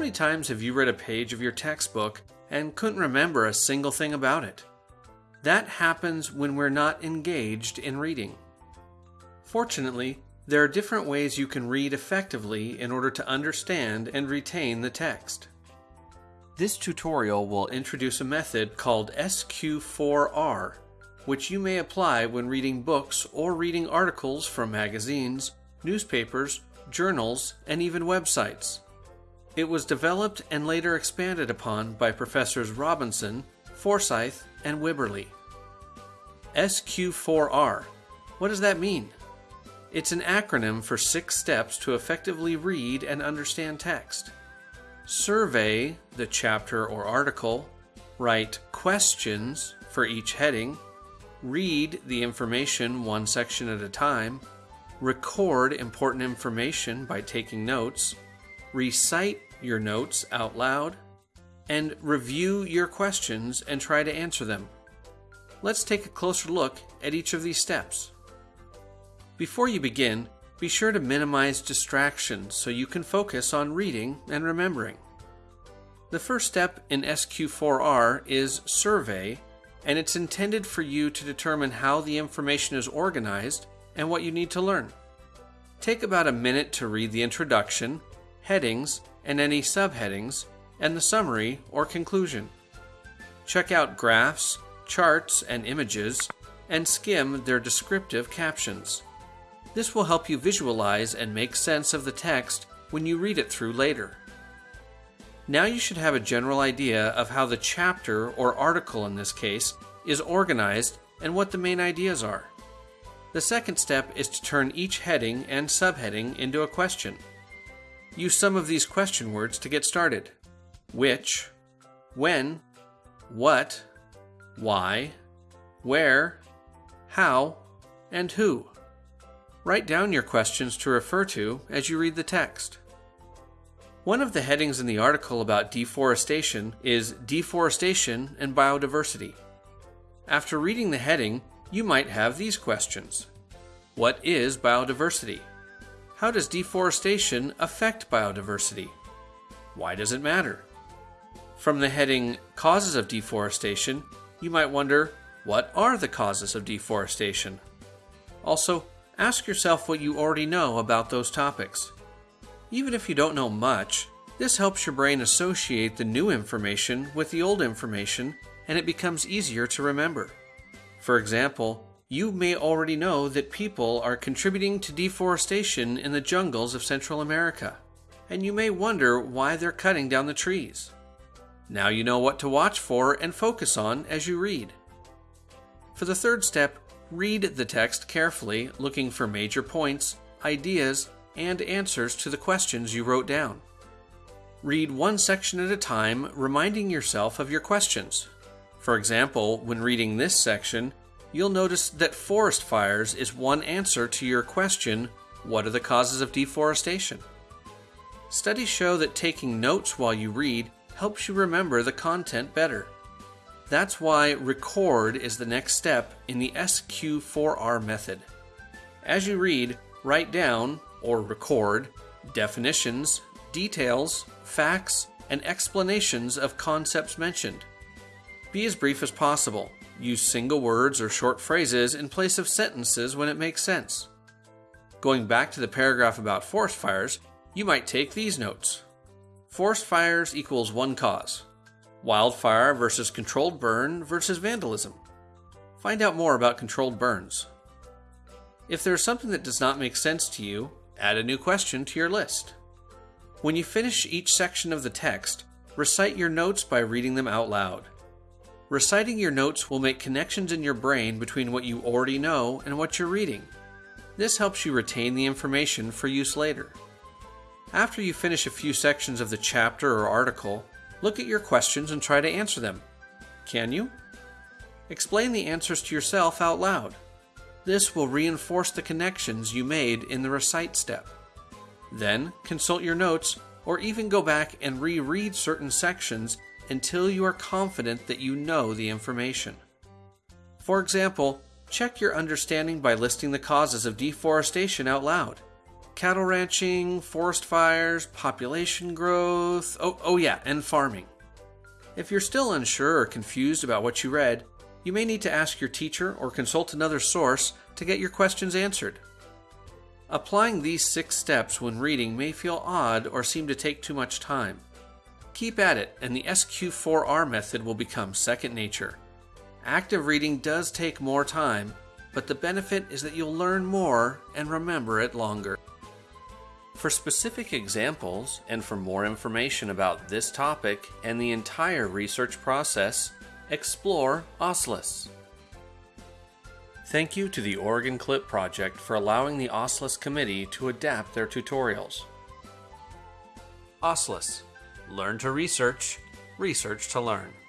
many times have you read a page of your textbook and couldn't remember a single thing about it? That happens when we're not engaged in reading. Fortunately, there are different ways you can read effectively in order to understand and retain the text. This tutorial will introduce a method called SQ4R, which you may apply when reading books or reading articles from magazines, newspapers, journals, and even websites. It was developed and later expanded upon by Professors Robinson, Forsyth, and Wibberley. SQ4R. What does that mean? It's an acronym for six steps to effectively read and understand text. Survey the chapter or article, write questions for each heading, read the information one section at a time, record important information by taking notes, recite your notes out loud, and review your questions and try to answer them. Let's take a closer look at each of these steps. Before you begin, be sure to minimize distractions so you can focus on reading and remembering. The first step in SQ4R is survey, and it's intended for you to determine how the information is organized and what you need to learn. Take about a minute to read the introduction, headings, and any subheadings, and the summary or conclusion. Check out graphs, charts, and images, and skim their descriptive captions. This will help you visualize and make sense of the text when you read it through later. Now you should have a general idea of how the chapter, or article in this case, is organized and what the main ideas are. The second step is to turn each heading and subheading into a question. Use some of these question words to get started. Which, when, what, why, where, how, and who. Write down your questions to refer to as you read the text. One of the headings in the article about deforestation is Deforestation and Biodiversity. After reading the heading, you might have these questions What is biodiversity? How does deforestation affect biodiversity? Why does it matter? From the heading Causes of Deforestation, you might wonder what are the causes of deforestation? Also, ask yourself what you already know about those topics. Even if you don't know much, this helps your brain associate the new information with the old information and it becomes easier to remember. For example, you may already know that people are contributing to deforestation in the jungles of Central America, and you may wonder why they're cutting down the trees. Now you know what to watch for and focus on as you read. For the third step, read the text carefully, looking for major points, ideas, and answers to the questions you wrote down. Read one section at a time, reminding yourself of your questions. For example, when reading this section, you'll notice that forest fires is one answer to your question What are the causes of deforestation? Studies show that taking notes while you read helps you remember the content better. That's why record is the next step in the SQ4R method. As you read, write down, or record, definitions, details, facts, and explanations of concepts mentioned. Be as brief as possible Use single words or short phrases in place of sentences when it makes sense. Going back to the paragraph about forest fires, you might take these notes. Forest fires equals one cause. Wildfire versus controlled burn versus vandalism. Find out more about controlled burns. If there is something that does not make sense to you, add a new question to your list. When you finish each section of the text, recite your notes by reading them out loud. Reciting your notes will make connections in your brain between what you already know and what you're reading. This helps you retain the information for use later. After you finish a few sections of the chapter or article, look at your questions and try to answer them. Can you? Explain the answers to yourself out loud. This will reinforce the connections you made in the recite step. Then consult your notes or even go back and reread certain sections until you are confident that you know the information. For example, check your understanding by listing the causes of deforestation out loud. cattle ranching, forest fires, population growth, oh, oh yeah, and farming. If you're still unsure or confused about what you read, you may need to ask your teacher or consult another source to get your questions answered. Applying these six steps when reading may feel odd or seem to take too much time. Keep at it, and the SQ4R method will become second nature. Active reading does take more time, but the benefit is that you'll learn more and remember it longer. For specific examples and for more information about this topic and the entire research process, explore OSLIS. Thank you to the Oregon Clip Project for allowing the OSLIS committee to adapt their tutorials. OSLIS Learn to research, research to learn.